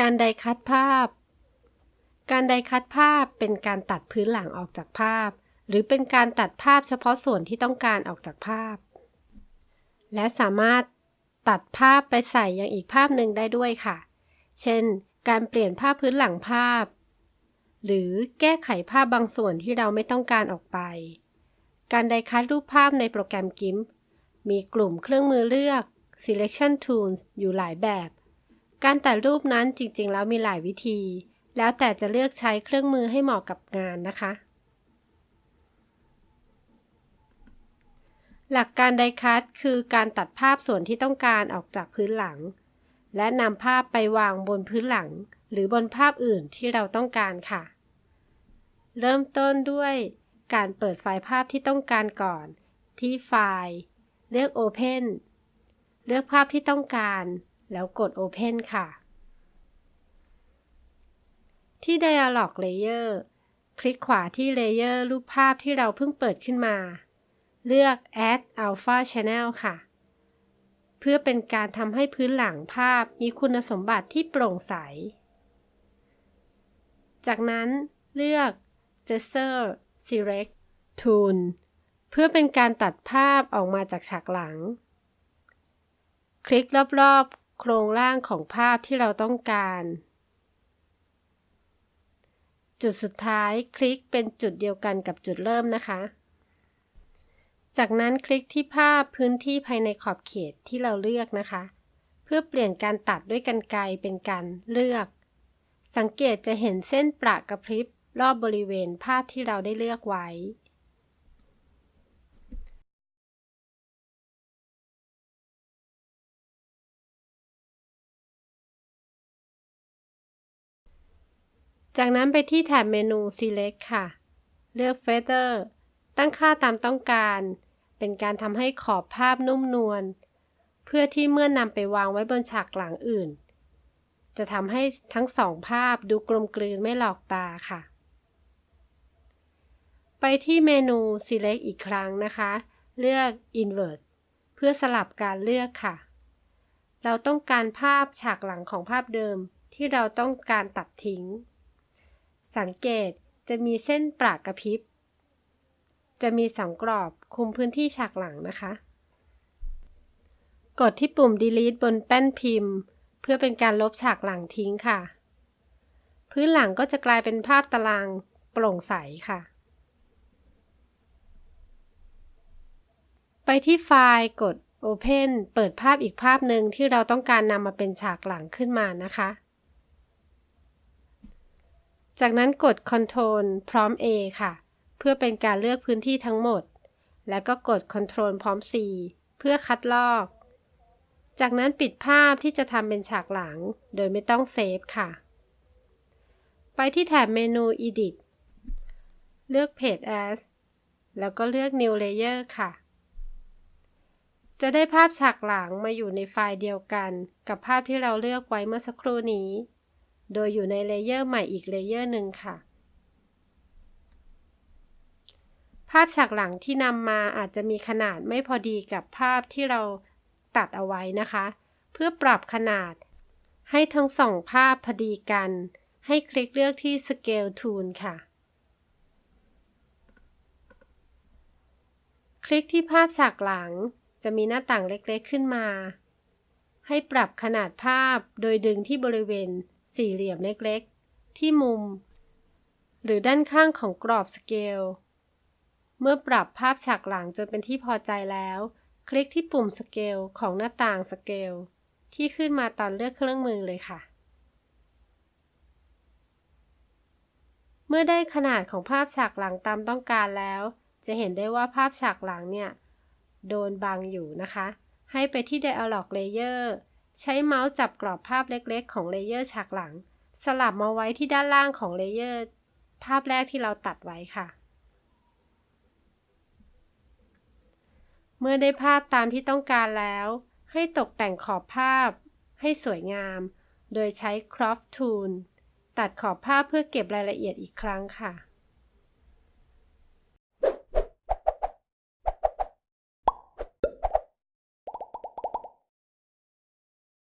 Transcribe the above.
การไดคัตภาพ การไดคัตภาพเป็นการตัดพื้นหลังออกจากภาพ หรือเป็นการตัดภาพเฉพาะส่วนที่ต้องการออกจากภาพ และสามารถตัดภาพไปใส่ยังอีกภาพหนึ่งได้ด้วยค่ะ เช่น การเปลี่ยนภาพพื้นหลังภาพ หรือแก้ไขภาพบางส่วนที่เราไม่ต้องการออกไป การไดคัตรูปภาพในโปรแกรม GIMP มีกลุ่มเครื่องมือเลือก selection tools อยู่หลายแบบ การตัดรูปนั้นจริงๆ แล้วมีหลายวิธี แล้วแต่จะเลือกใช้เครื่องมือให้เหมาะกับงานนะคะ หลักการไดคัตคือการตัดภาพส่วนที่ต้องการออกจากพื้นหลัง และนำภาพไปวางบนพื้นหลัง หรือบนภาพอื่นที่เราต้องการค่ะ เริ่มต้นด้วยการเปิดไฟล์ภาพที่ต้องการก่อน ที่ไฟล์ เลือก Open เลือกภาพที่ต้องการ แล้วกด Open ค่ะ ที่ Dialog Layer คลิกขวาที่ layer รูปภาพที่เราเพิ่งเปิดขึ้นมา เลือก Add Alpha Channel ค่ะ เพื่อเป็นการทำให้พื้นหลังภาพมีคุณสมบัติที่โปร่งใส จากนั้นเลือก Gesture Select Tool เพื่อเป็นการตัดภาพออกมาจากฉากหลัง คลิกรอบ ๆ โครงร่างของภาพที่เราต้องการ จุดสุดท้ายคลิกเป็นจุดเดียวกันกับจุดเริ่มนะคะ จากนั้นคลิกที่ภาพพื้นที่ภายในขอบเขตที่เราเลือกนะคะ เพื่อเปลี่ยนการตัดด้วยกันไกเป็นการเลือก สังเกตจะเห็นเส้นประกระพริบรอบบริเวณภาพที่เราได้เลือกไว้ จากนั้นไปที่แถบเมนู Select ค่ะ เลือก Feather ตั้งค่าตามต้องการ เป็นการทำให้ขอบภาพนุ่มนวล เพื่อที่เมื่อนำไปวางไว้บนฉากหลังอื่น จะทำให้ทั้งสองภาพดูกลมกลืนไม่หลอกตาค่ะ ไปที่เมนู Select อีกครั้งนะคะ เลือก Invert เพื่อสลับการเลือกค่ะ เราต้องการภาพฉากหลังของภาพเดิมที่เราต้องการตัดทิ้ง สังเกตจะมีเส้นปรากกระพริบ จะมีสองกรอบคุมพื้นที่ฉากหลังนะคะ กดที่ปุ่ม delete บนแป้นพิมพ์ เพื่อเป็นการลบฉากหลังทิ้งค่ะ พื้นหลังก็จะกลายเป็นภาพตารางโปร่งใสค่ะ ไปที่ไฟล์กด Open เปิดภาพอีกภาพหนึ่งที่เราต้องการนำมาเป็นฉากหลังขึ้นมานะคะ จากนั้นกด Ctrl พร้อม A ค่ะ เพื่อเป็นการเลือกพื้นที่ทั้งหมด แล้วก็กด Ctrl พร้อม C เพื่อคัดลอก จากนั้นปิดภาพที่จะทำเป็นฉากหลัง โดยไม่ต้องเซฟค่ะ ไปที่แถบเมนู Edit เลือก Page As แล้วก็เลือก New Layer ค่ะ จะได้ภาพฉากหลังมาอยู่ในไฟล์เดียวกัน กับภาพที่เราเลือกไว้เมื่อสักครู่นี้ โดยอยู่ใน layer ใหม่อีก layer หนึ่งค่ะ ภาพฉากหลังที่นำมาอาจจะมีขนาดไม่พอดีกับภาพที่เราตัดเอาไว้นะคะ เพื่อปรับขนาด ให้ทั้งสองภาพพอดีกัน ให้คลิกเลือกที่ Scale Tool ค่ะ คลิกที่ภาพฉากหลังจะมีหน้าต่างเล็กๆขึ้นมา ให้ปรับขนาดภาพโดยดึงที่บริเวณ สี่เหลี่ยมเล็กๆ ที่มุม หรือด้านข้างของกรอบสเกล เมื่อปรับภาพฉากหลังจนเป็นที่พอใจแล้ว คลิกที่ปุ่มสเกลของหน้าต่างสเกลที่ขึ้นมาตอนเลือกเครื่องมือเลยค่ะ เมื่อได้ขนาดของภาพฉากหลังตามต้องการแล้ว จะเห็นได้ว่าภาพฉากหลังเนี่ย โดนบังอยู่นะคะ ให้ไปที่ Dialog Layer ใช้เมาส์จับกรอบภาพเล็กๆ ของ layer ฉากหลัง สลับมาไว้ที่ด้านล่างของ layer ภาพแรกที่เราตัดไว้ค่ะ เมื่อได้ภาพตามที่ต้องการแล้ว ให้ตกแต่งขอบภาพ ให้สวยงาม โดยใช้ crop tool ตัดขอบภาพเพื่อเก็บรายละเอียดอีกครั้งค่ะ